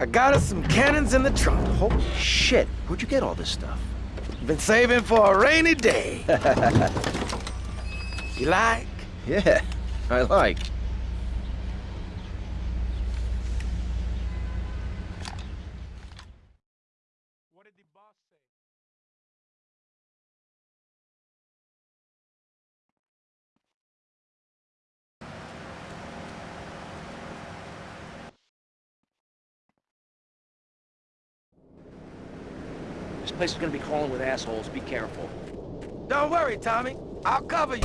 I got us some cannons in the trunk. Holy shit, where'd you get all this stuff? Been saving for a rainy day. you like? Yeah, I like. What did the boss say? This place is gonna be crawling with assholes. Be careful. Don't worry, Tommy. I'll cover you.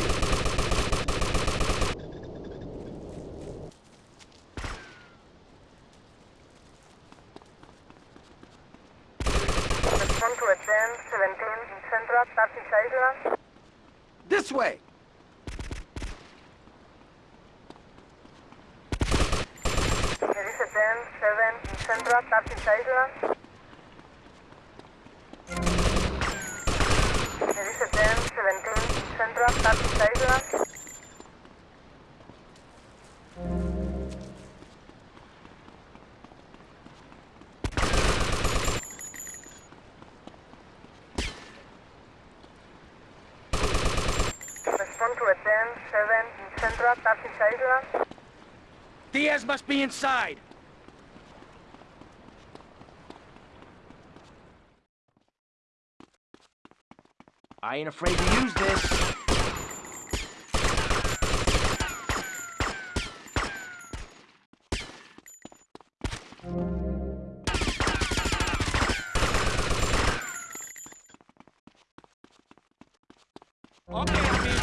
Respond to a 10, 17, Central, Starfish Island. This way. There is a 10, 7, Central, Starfish Island. To a 10, 7, Central, Starfish Island. Diaz must be inside. I ain't afraid to use this. Okay,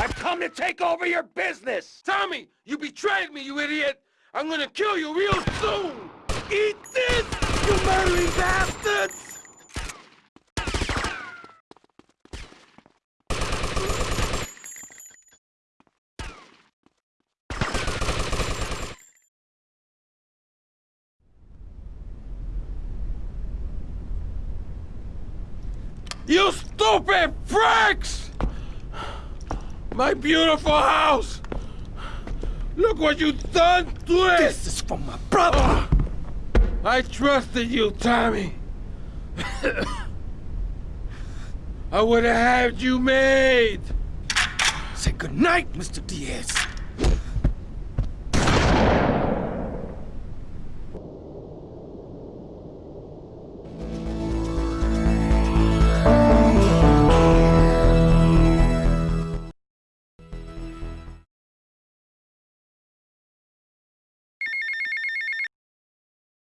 I've come to take over your business! Tommy, you betrayed me, you idiot! I'm gonna kill you real soon! Eat this, you murdering bastards! You stupid pricks! My beautiful house! Look what you've done to it! This is for my brother! I trusted you, Tommy. I would have had you made. Say goodnight, Mr. Diaz.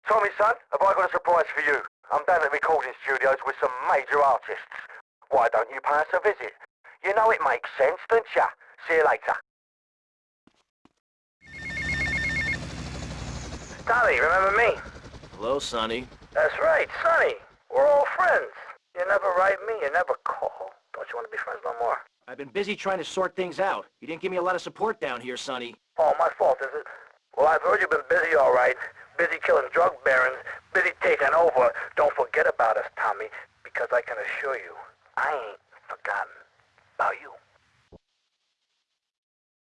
Tommy, son, have I got a surprise for you? I'm down at the recording studios with some major artists. Why don't you pay us a visit? You know it makes sense, don't ya? See you later. Tommy, remember me? Hello, Sonny. That's right, Sonny. We're all friends. You never write me, you never call. Don't you want to be friends no more? I've been busy trying to sort things out. You didn't give me a lot of support down here, Sonny. Oh, my fault, is it? Well, I've heard you've been busy, all right. Busy killing drug barons, busy taking over. Don't forget about us, Tommy, because I can assure you, I ain't forgotten about you.